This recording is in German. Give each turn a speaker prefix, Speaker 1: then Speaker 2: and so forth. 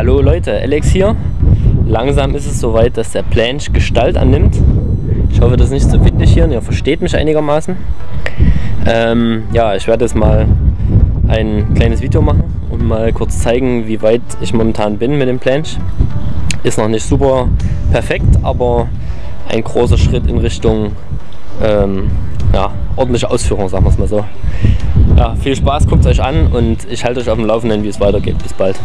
Speaker 1: Hallo Leute, Alex hier. Langsam ist es soweit, dass der Planche Gestalt annimmt. Ich hoffe, das ist nicht zu windig hier und ihr versteht mich einigermaßen. Ähm, ja, ich werde jetzt mal ein kleines Video machen und mal kurz zeigen, wie weit ich momentan bin mit dem Planche. Ist noch nicht super perfekt, aber ein großer Schritt in Richtung ähm, ja, ordentliche Ausführung, sagen wir es mal so. Ja, viel Spaß, guckt es euch an und ich halte euch auf dem Laufenden, wie es weitergeht. Bis bald.